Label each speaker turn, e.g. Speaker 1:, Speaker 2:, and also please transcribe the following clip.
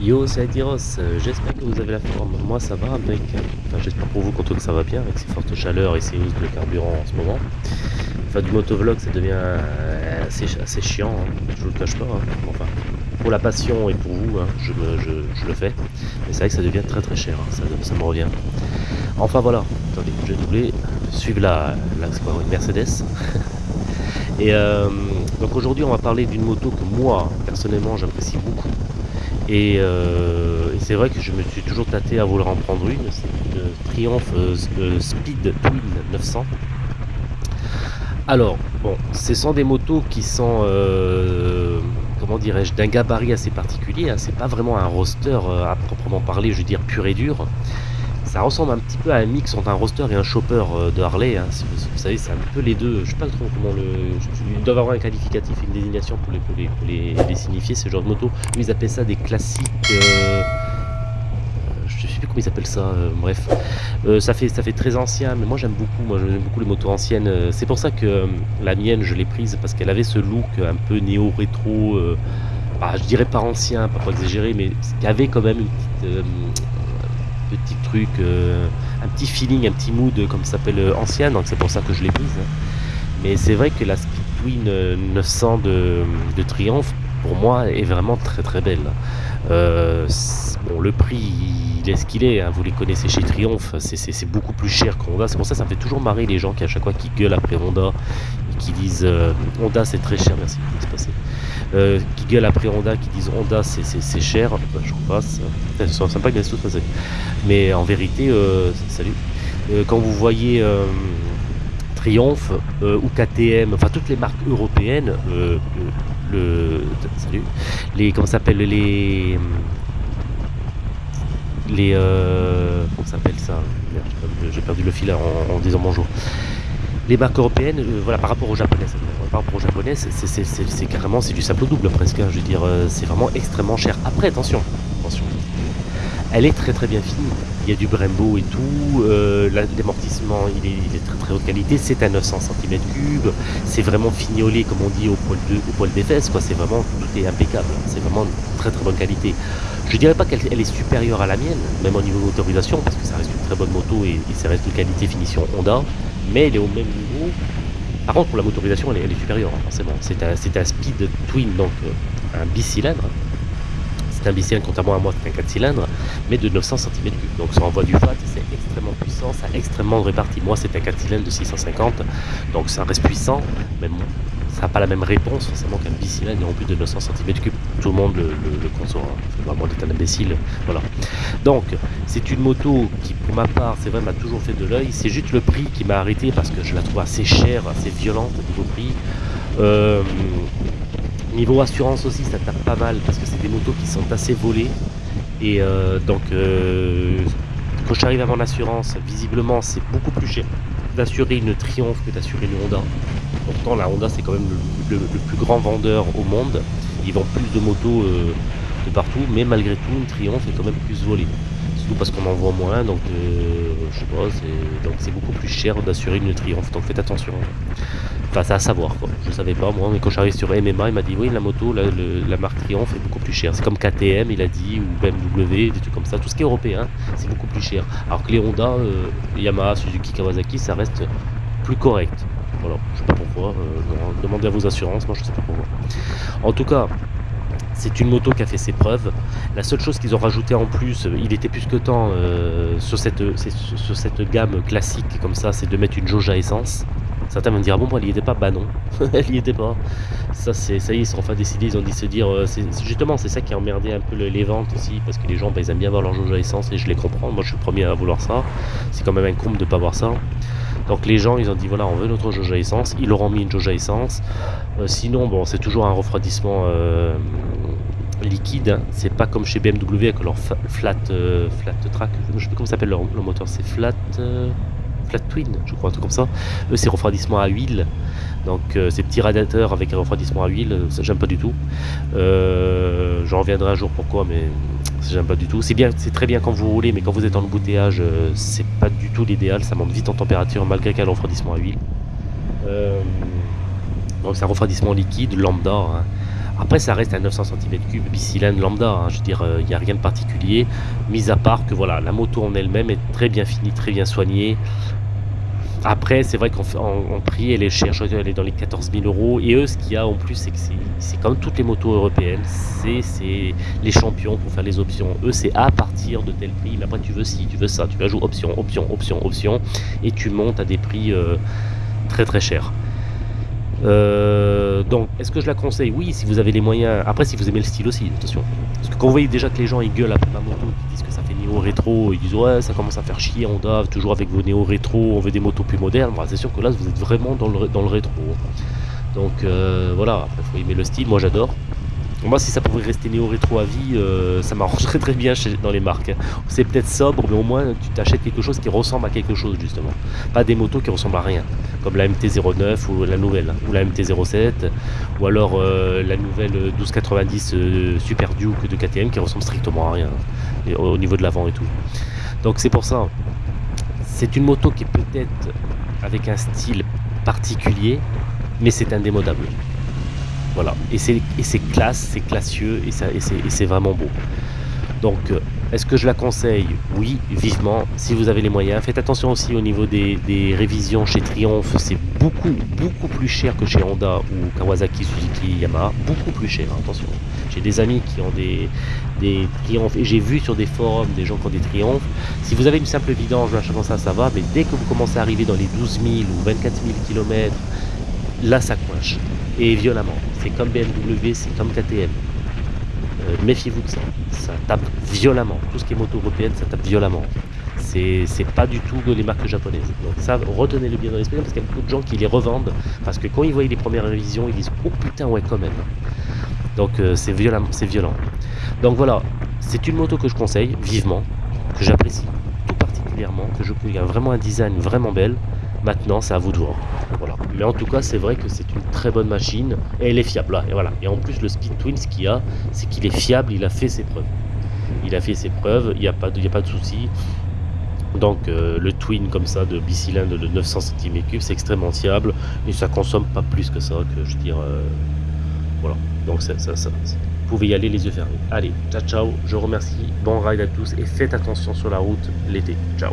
Speaker 1: Yo, c'est Adiros, euh, j'espère que vous avez la forme. Moi ça va avec. Enfin, j'espère pour vous qu'en que ça va bien avec ces fortes chaleurs et ces hausses de carburant en ce moment. Enfin, du motovlog ça devient euh, assez, assez chiant, hein. je vous le cache pas. hein. Enfin, pour la passion et pour vous, hein, je, je- le fais. Mais c'est vrai que ça devient très très cher, ça, me revient. Enfin voilà, attendez, je doubler, suivre la, la quoi, une Mercedes. et euh, donc aujourd'hui on va parler d'une moto que moi personnellement j'apprécie beaucoup. Et, euh, et c'est vrai que je me suis toujours tâté à vouloir en prendre une. C'est une Triumph euh, euh, Speed Twin 900. Alors, bon, ce sont des motos qui sont, comment dirais-je, d'un gabarit assez particulier. hein. C'est pas vraiment un roster à proprement parler, je veux dire pur et dur. Ça ressemble un petit peu à un mix entre un roster et un chopper euh, de Harley. hein. Vous, savez, c'est un peu les deux. Je sais pas trop comment le. Ils doivent avoir un qualificatif, une désignation pour les, signifier, ce genre de moto. Ils appellent ça des classiques. euh, je sais plus comment ils appellent ça, euh, bref. Euh, ça, fait, très ancien, mais moi j'aime beaucoup, moi j'aime beaucoup les motos anciennes. C'est pour ça que la mienne, je l'ai prise, parce qu'elle avait ce look un peu néo-rétro, bah, je dirais pas ancien, pas pour exagérer, mais qui avait quand même une petite, petit truc, euh, un petit feeling, un petit mood, comme ça s'appelle, euh, ancienne, donc c'est pour ça que je l'ai prise. Mais c'est vrai que la Speed Twin euh, 900 de, de Triumph, pour moi, est vraiment très très belle. Euh, bon, le prix, il est ce qu'il est. hein, vous les connaissez chez Triumph. c'est- beaucoup plus cher que Honda. C'est pour ça que ça me fait toujours marrer les gens qui, à chaque fois, qui gueulent après Honda et qui disent Honda c'est très cher. Merci, c'est passé? Euh, qui gueulent après Honda, qui disent Honda c'est- cher. Bah, je repasse. Putain, C'est sympa laissent tout passer. Mais en vérité, euh, salut. Quand vous voyez. Triumph ou KTM, enfin toutes les marques européennes, le, salut, les comment s'appelle les les comment s'appelle ça? J'ai perdu- le fil en disant bonjour. Les marques européennes, euh, voilà, par rapport aux japonaises, par rapport aux japonaises, c'est- carrément c'est du simple double presque. hein, je veux dire, euh, c'est vraiment extrêmement cher. Après, attention, attention, elle est très très bien finie. Il y a du Brembo et tout. euh, la- L'amortissement, il est, très très haute qualité. C'est à 900 cm3. C'est vraiment fignolé, comme on dit, au poil, de, des fesses. C'est vraiment, tout est impeccable. C'est vraiment une très très bonne qualité. Je dirais pas qu'elle elle est supérieure à la mienne, même au niveau motorisation, parce que ça reste une très bonne moto et, ça reste une qualité finition Honda. Mais elle est au même niveau. Par contre, pour la motorisation, elle est, supérieure, hein, forcément. C'est un, speed twin, donc euh, un bicylindre. C'est un bicylindre, contrairement à moi, c'est un 4 cylindres, mais de 900 cm3. Donc ça envoie du fat, c'est extrêmement puissant, ça a extrêmement réparti. Moi, c'est un 4 cylindres de 650, donc ça reste puissant, mais bon, ça n'a pas la même réponse forcément qu'un bicylindre en plus de 900 cm3. Tout le monde le, le, le conçoit, hein. pas moi d'être un imbécile. Voilà. Donc, c'est une moto qui, pour ma part, c'est vrai, m'a toujours fait de l'œil. C'est juste le prix qui m'a arrêté parce que je la trouve assez chère, assez violente au niveau prix. Euh, Niveau assurance aussi, ça tape pas mal parce que c'est des motos qui sont assez volées. Et euh, donc, euh, quand j'arrive à mon assurance, visiblement, c'est beaucoup plus cher d'assurer une Triumph que d'assurer une Honda. Pourtant, la Honda, c'est quand même le, plus grand vendeur au monde. Ils vendent plus de motos euh, de partout, mais malgré tout, une Triumph est quand même plus volée. Surtout parce qu'on en voit moins, donc euh, je sais pas, c'est beaucoup plus cher d'assurer une Triumph. Donc faites attention. Enfin, c'est à savoir quoi. Je savais pas moi, mais quand j'arrive sur MMA, il m'a dit oui, la moto, la marque Triumph est beaucoup plus chère. C'est comme KTM, il a dit, ou BMW, des trucs comme ça. Tout ce qui est européen, c'est beaucoup plus cher. Alors que les Honda, euh, Yamaha, Suzuki, Kawasaki, ça reste plus correct. Voilà, je sais pas pourquoi. euh, demandez à vos assurances, moi je sais pas pourquoi. En tout cas, c'est une moto qui a fait ses preuves. La seule chose qu'ils ont rajouté en plus, euh, il était plus que temps euh, sur, cette, sur cette gamme classique comme ça, c'est de mettre une jauge à essence. Certains vont me dire, ah bon, moi, elle y était pas Bah non, elle y était pas. Ça, ça y est, ils sont enfin décidés, ils ont dit se dire, justement, c'est ça qui a emmerdé un peu le- les ventes aussi, parce que les gens, bah, ils aiment bien avoir leur jauge à essence, et je les comprends, moi je suis le premier à vouloir ça. C'est quand même un comble de pas avoir ça. Donc les gens, ils ont dit, voilà, on veut notre jauge à essence, ils leur ont mis une jauge à essence. Euh, sinon, bon, c'est toujours un refroidissement euh, liquide. hein. C'est pas comme chez BMW avec leur flat, euh, flat track. Je sais plus comment s'appelle leur, moteur. C'est flat, flat twin, je crois, un truc comme ça. Eux, c'est refroidissement à huile. Donc ces petits radiateurs avec un refroidissement à huile, ça j'aime pas du tout. J'en reviendrai un jour pourquoi, mais j'aime pas du tout. C'est bien, c'est très bien quand vous roulez, mais quand vous êtes en embouteillage, euh, c'est pas du tout l'idéal. Ça monte vite en température malgré qu'il y a refroidissement à huile. Euh, donc c'est un refroidissement liquide, lambda. hein. Après, ça reste à 900 cm3 bicylindre lambda. Hein. je veux dire, il n'y a rien de particulier, mis à part que voilà, la moto en elle-même est très bien finie, très bien soignée. Après, c'est vrai qu'en prix, elle est chère, elle est dans les 14 000 euros. Et eux, ce qu'il y a en plus, c'est que c'est comme toutes les motos européennes, c'est les champions pour faire les options. Eux, c'est à partir de tel prix, mais après, tu veux ci, tu veux ça, tu vas jouer option, option, option, option, et tu montes à des prix euh, très très chers. Euh, donc, est-ce que je la conseille? Oui, si vous avez les moyens. Après, si vous aimez le style aussi, attention. Parce que quand vous voyez déjà que les gens ils gueulent après ma moto, qui disent que ça fait néo rétro, ils disent ouais, ça commence à faire chier Honda, toujours avec vos néo rétro, on veut des motos plus modernes. c'est sûr que là, vous êtes vraiment dans le, dans le rétro. Donc euh, voilà, après, faut aimer le style. Moi, j'adore. Moi, si ça pouvait rester néo-rétro à vie, euh, ça m'arrangerait très bien dans les marques. C'est peut-être sobre, mais au moins tu t'achètes quelque chose qui ressemble à quelque chose, justement. Pas des motos qui ressemblent à rien, comme la MT-09 ou la nouvelle, ou la MT-07, ou alors euh, la nouvelle 1290 euh, Super Duke de KTM qui ressemble strictement à rien, au niveau de l'avant et tout. Donc c'est pour ça. C'est une moto qui est peut-être avec un style particulier, mais c'est indémodable. Voilà. Et c'est classe, c'est classieux et, c'est vraiment beau. Donc, euh, est-ce que je la conseille? Oui, vivement, si vous avez les moyens. Faites attention aussi au niveau des, révisions chez Triumph. C'est beaucoup, beaucoup plus cher que chez Honda ou Kawasaki, Suzuki, Yamaha. Beaucoup plus cher, hein, attention. J'ai des amis qui ont des, des et j'ai vu sur des forums des gens qui ont des Triumph. Si vous avez une simple vidange, machin ça, ça va. Mais dès que vous commencez à arriver dans les 12 000 ou 24 000 km, là ça coinche. Et violemment. C'est comme BMW, c'est comme KTM. Euh, méfiez-vous de ça. Ça tape violemment. Tout ce qui est moto européenne, ça tape violemment. C'est pas du tout les marques japonaises. Donc ça, retenez-le bien dans l'esprit parce qu'il y a beaucoup de gens qui les revendent parce que quand ils voient les premières révisions, ils disent oh putain ouais quand même. Donc euh, c'est violent. Donc voilà, c'est une moto que je conseille vivement, que j'apprécie tout particulièrement, que je a vraiment un design vraiment belle. Maintenant, c'est à vous de voir. Voilà. Mais en tout cas, c'est vrai que c'est une très bonne machine et elle est fiable. Là, et en plus, le Speed Twin, ce qu'il a, c'est qu'il est fiable. Il a fait ses preuves. Il a fait ses preuves. Il n'y a pas de, il de souci. Donc euh, le twin comme ça de bicylindre de 900 cm3 c'est extrêmement fiable et ça consomme pas plus que ça que je dire euh, voilà donc ça, ça, ça, vous pouvez y aller les yeux fermés allez ciao ciao je remercie bon ride à tous et faites attention sur la route l'été ciao